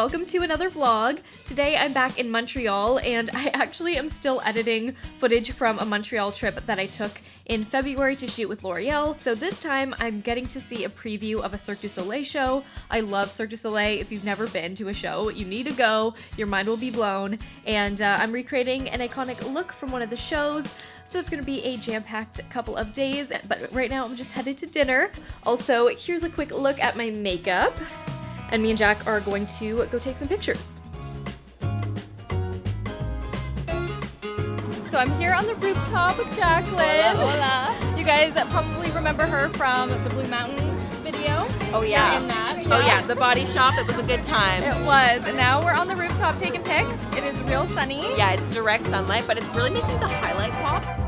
welcome to another vlog. Today I'm back in Montreal and I actually am still editing footage from a Montreal trip that I took in February to shoot with L'Oreal. So this time I'm getting to see a preview of a Cirque du Soleil show. I love Cirque du Soleil. If you've never been to a show, you need to go. Your mind will be blown. And uh, I'm recreating an iconic look from one of the shows. So it's gonna be a jam-packed couple of days, but right now I'm just headed to dinner. Also, here's a quick look at my makeup. And me and Jack are going to go take some pictures. So I'm here on the rooftop with Jacqueline. Hola, hola. You guys probably remember her from the Blue Mountain video. Oh yeah. In that. Oh yeah, the body shop, it was a good time. It was. And now we're on the rooftop taking pics. It is real sunny. Yeah, it's direct sunlight, but it's really making the highlight pop.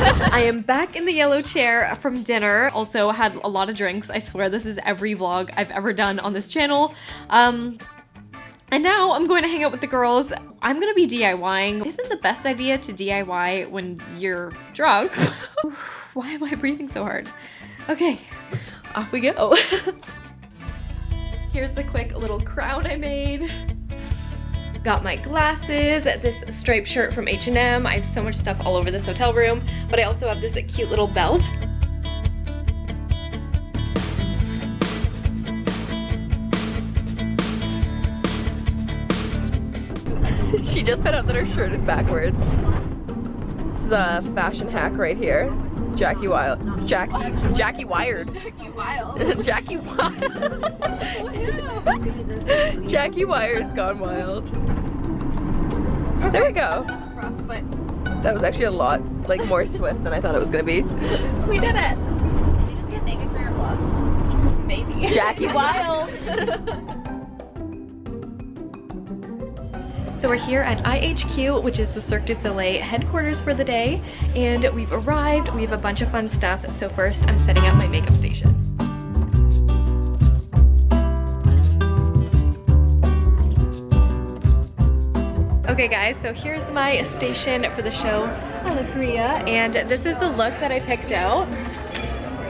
I am back in the yellow chair from dinner. Also had a lot of drinks. I swear this is every vlog I've ever done on this channel. Um, and now I'm going to hang out with the girls. I'm gonna be DIYing. Isn't the best idea to DIY when you're drunk? Why am I breathing so hard? Okay, off we go. Here's the quick little crown I made. Got my glasses, this striped shirt from H&M. I have so much stuff all over this hotel room, but I also have this cute little belt. She just found out that her shirt is backwards. This is a fashion hack right here. Jackie Wild. Jackie. Jackie Wired. Jackie Wild. Jackie Wild. Jackie Wire's gone wild. There we go. That was actually a lot, like more swift than I thought it was gonna be. we did it. you just get naked for your vlog? Maybe. Jackie Wild. So we're here at IHQ, which is the Cirque du Soleil headquarters for the day, and we've arrived. We have a bunch of fun stuff. So first, I'm setting up my makeup station. Okay guys, so here's my station for the show Alegria, and this is the look that I picked out.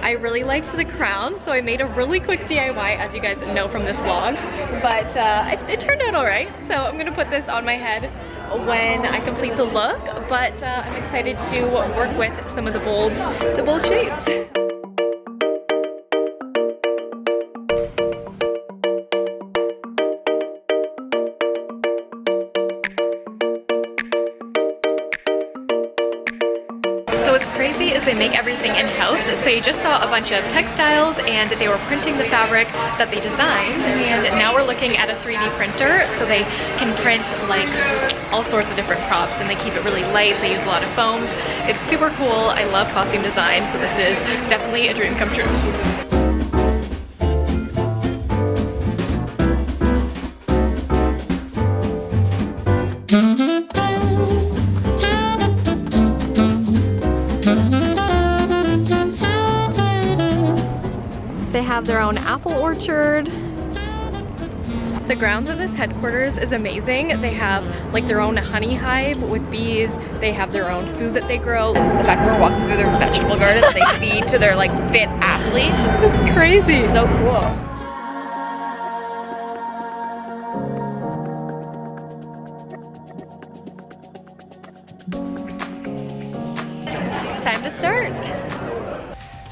I really liked the crown, so I made a really quick DIY, as you guys know from this vlog, but uh, it, it turned out all right. So I'm gonna put this on my head when I complete the look, but uh, I'm excited to work with some of the bold, the bold shades. Make everything in-house. So you just saw a bunch of textiles and they were printing the fabric that they designed. And now we're looking at a 3D printer so they can print like all sorts of different props and they keep it really light. They use a lot of foams. It's super cool. I love costume design. So this is definitely a dream come true. They their own apple orchard. The grounds of this headquarters is amazing. They have like their own honey hive with bees. They have their own food that they grow. The fact that we're walking through their vegetable garden they feed to their like fit athletes. It's crazy. So cool.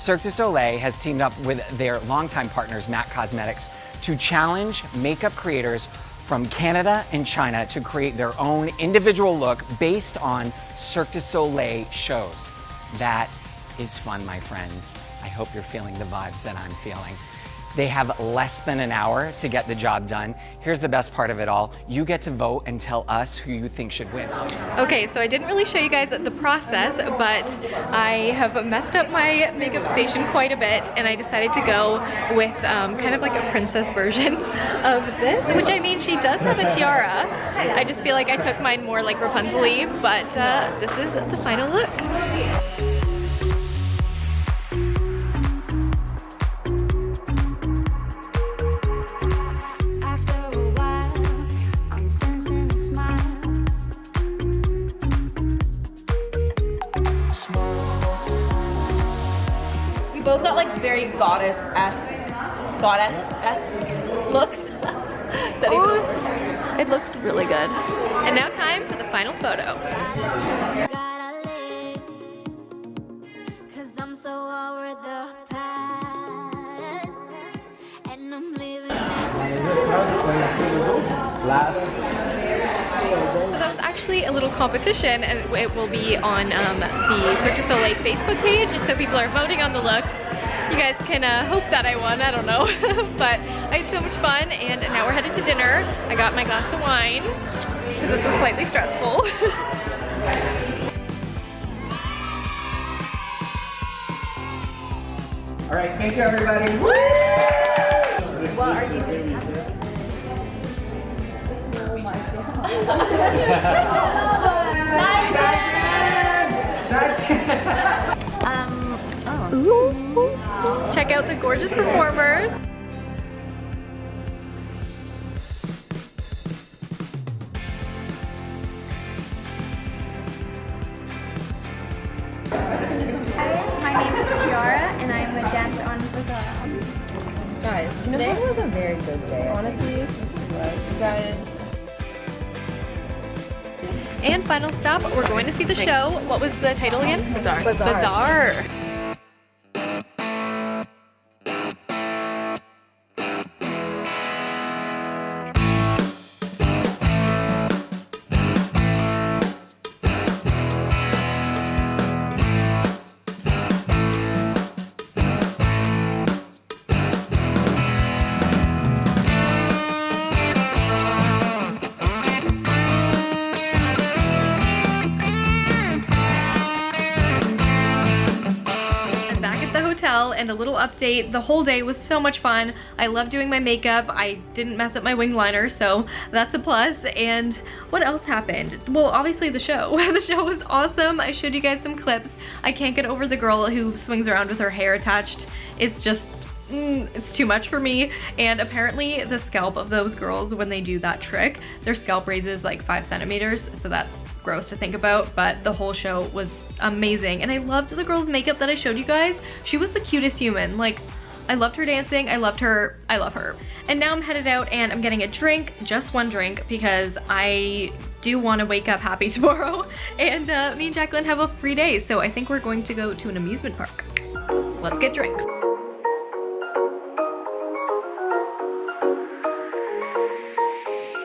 Cirque du Soleil has teamed up with their longtime partners, MAC Cosmetics, to challenge makeup creators from Canada and China to create their own individual look based on Cirque du Soleil shows. That is fun, my friends. I hope you're feeling the vibes that I'm feeling. They have less than an hour to get the job done. Here's the best part of it all. You get to vote and tell us who you think should win. Okay, so I didn't really show you guys the process, but I have messed up my makeup station quite a bit, and I decided to go with um, kind of like a princess version of this, which I mean, she does have a tiara. I just feel like I took mine more like Rapunzel but uh, this is the final look. Both got like very goddess-esque, goddess-esque looks. Is that oh, even- It looks really good. And now time for the final photo. gotta actually a little competition and it will be on um, the Cirque du Soleil Facebook page so people are voting on the looks. You guys can uh, hope that I won, I don't know. but I had so much fun and now we're headed to dinner. I got my glass of wine because this was slightly stressful. All right, thank you, everybody. What are you? Check out the gorgeous performers. My name is Tiara, and I'm a dancer on Bazzar. Guys, today was a very good day. Honestly, guys. And final stop, we're going to see the show. What was the title again? Bazzar. Bazzar. I'm hotel and a little update. The whole day was so much fun. I love doing my makeup. I didn't mess up my wing liner, so that's a plus. And what else happened? Well, obviously the show. the show was awesome. I showed you guys some clips. I can't get over the girl who swings around with her hair attached. It's just mm, it's too much for me. And apparently the scalp of those girls, when they do that trick, their scalp raises like five centimeters. So that's gross to think about, but the whole show was amazing. And I loved the girl's makeup that I showed you guys. She was the cutest human. Like, I loved her dancing. I loved her. I love her. And now I'm headed out and I'm getting a drink, just one drink, because I do want to wake up happy tomorrow. And uh, me and Jacqueline have a free day, so I think we're going to go to an amusement park. Let's get drinks.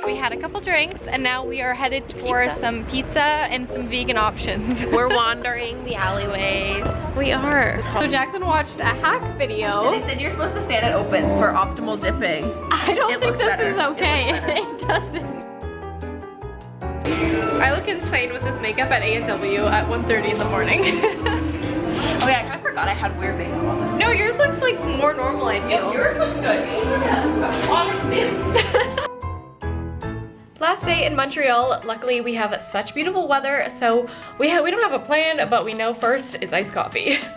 We had a couple drinks and now we are headed for some pizza and some vegan options. We're wandering the alleyways. we are. So Jacqueline watched a hack video. They said you're supposed to fan it open for optimal dipping. I don't It think this better. is okay. better. It, doesn't. I look insane with this makeup at A&W at 1.30 in the morning. Oh yeah, I kind of forgot I had weird makeup on. no, yours looks like more normal, I feel. Yours looks good. Last day in Montreal, luckily we have such beautiful weather, so we, we don't have a plan, but we know first is iced coffee.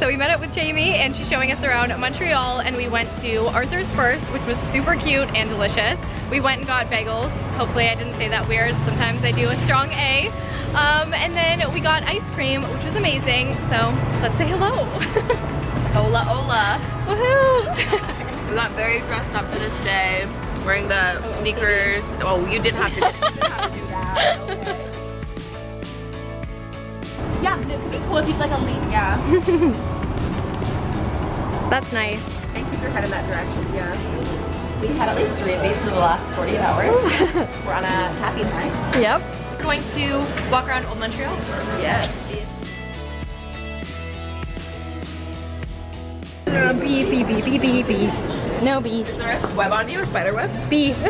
So we met up with Jamie and she's showing us around Montreal and we went to Arthur's First, which was super cute and delicious. We went and got bagels. Hopefully I didn't say that weird. Sometimes I do a strong A. Um, and then we got ice cream, which was amazing. So let's say hello. Hola, hola. Woohoo! We got very dressed up for this day, wearing the sneakers. Oh, you didn't have to, you didn't have to do that. Yeah, it would be cool if he's like a lead. Yeah. That's nice. I think you're headed that direction. Yeah. We had at least three of these for the last 48 hours. We're on a happy high. Yep. We're going to walk around Old Montreal. Yes. Beep, beep, beep, beep, beep, beep. No beep. Is there a web on you? A spider web? Beep.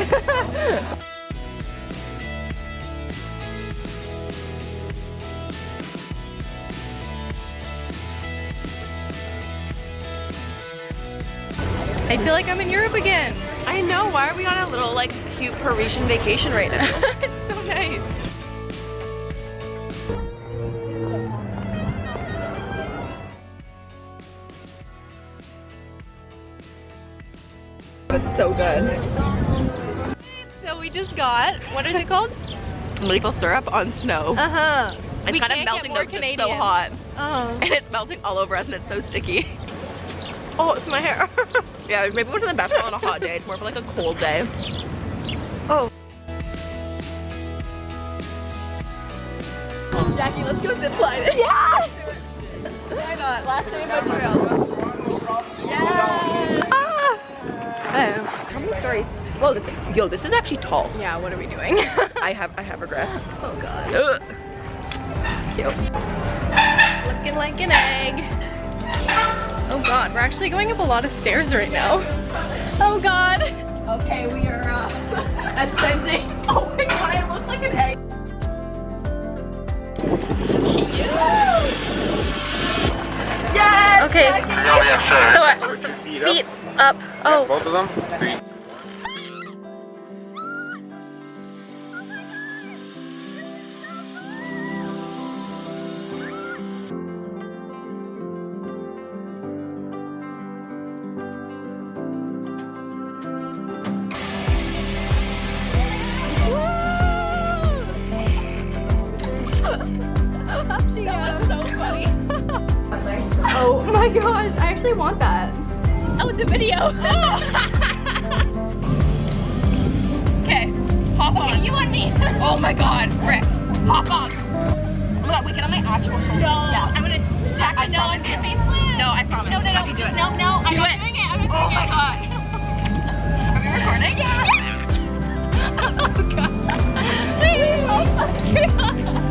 I feel like I'm in Europe again. I know. Why are we on a little like cute Parisian vacation right now? it's so good. So we just got, what is it called? Maple syrup on snow. Uh-huh. It's We kind of melting though 'cause it's so hot. Oh. And it's melting all over us and it's so sticky. Oh, it's my hair. yeah, maybe it wasn't the best on a hot day. It's more of like a cold day. Oh. Jackie, let's go zip line. Yeah! Why not? Last day of Montreal. Stories? Whoa, that's, yo, this is actually tall. Yeah, what are we doing? I have I have regrets. oh god. Ugh. Cute. Looking like an egg. Oh god, we're actually going up a lot of stairs right now. Oh god. Okay, we are uh, ascending. Oh my god, I look like an egg. Yes! Okay. So uh, some feet up. Oh. Both of them? my gosh, I actually want that. Oh, it's a video. Okay, hop okay, on. you me. oh my god, Rick, hop on. Oh my god, get on my actual shoulder. No. Yeah. I'm gonna jack face plan. No, I promise. No, no, no. Do it. No, no, do I'm it. doing it. I'm oh it. God. Are we recording? Yeah. Yes. oh god. Oh my god. Oh oh